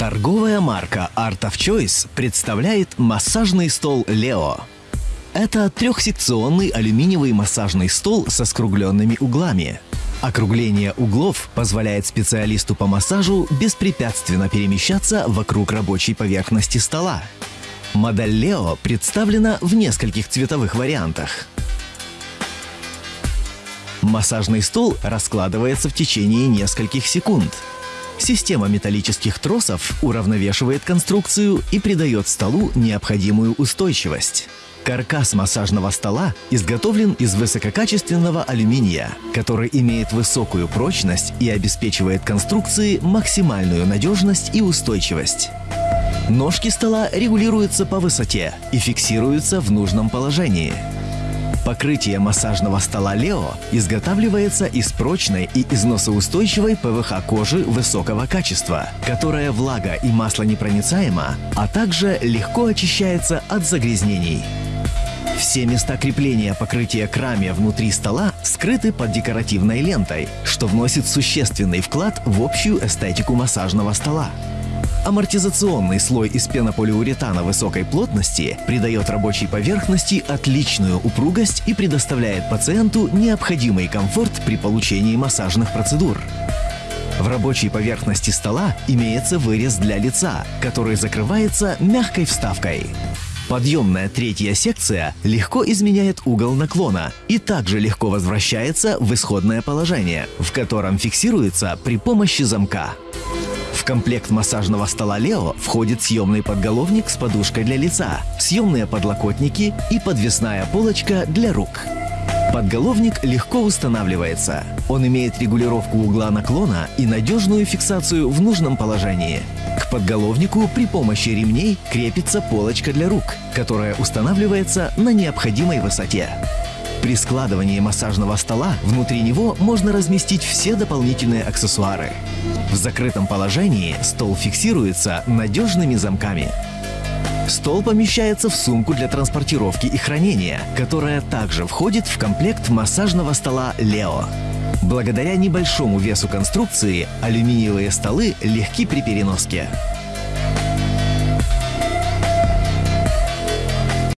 Торговая марка Art of Choice представляет массажный стол Leo. Это трехсекционный алюминиевый массажный стол со скругленными углами. Округление углов позволяет специалисту по массажу беспрепятственно перемещаться вокруг рабочей поверхности стола. Модель Leo представлена в нескольких цветовых вариантах. Массажный стол раскладывается в течение нескольких секунд – Система металлических тросов уравновешивает конструкцию и придает столу необходимую устойчивость. Каркас массажного стола изготовлен из высококачественного алюминия, который имеет высокую прочность и обеспечивает конструкции максимальную надежность и устойчивость. Ножки стола регулируются по высоте и фиксируются в нужном положении. Покрытие массажного стола Leo изготавливается из прочной и износоустойчивой ПВХ кожи высокого качества, которая влага и масло непроницаема, а также легко очищается от загрязнений. Все места крепления покрытия к раме внутри стола скрыты под декоративной лентой, что вносит существенный вклад в общую эстетику массажного стола. Амортизационный слой из пенополиуретана высокой плотности придает рабочей поверхности отличную упругость и предоставляет пациенту необходимый комфорт при получении массажных процедур. В рабочей поверхности стола имеется вырез для лица, который закрывается мягкой вставкой. Подъемная третья секция легко изменяет угол наклона и также легко возвращается в исходное положение, в котором фиксируется при помощи замка. В комплект массажного стола Leo входит съемный подголовник с подушкой для лица, съемные подлокотники и подвесная полочка для рук. Подголовник легко устанавливается. Он имеет регулировку угла наклона и надежную фиксацию в нужном положении. К подголовнику при помощи ремней крепится полочка для рук, которая устанавливается на необходимой высоте. При складывании массажного стола внутри него можно разместить все дополнительные аксессуары. В закрытом положении стол фиксируется надежными замками. Стол помещается в сумку для транспортировки и хранения, которая также входит в комплект массажного стола Leo. Благодаря небольшому весу конструкции алюминиевые столы легки при переноске.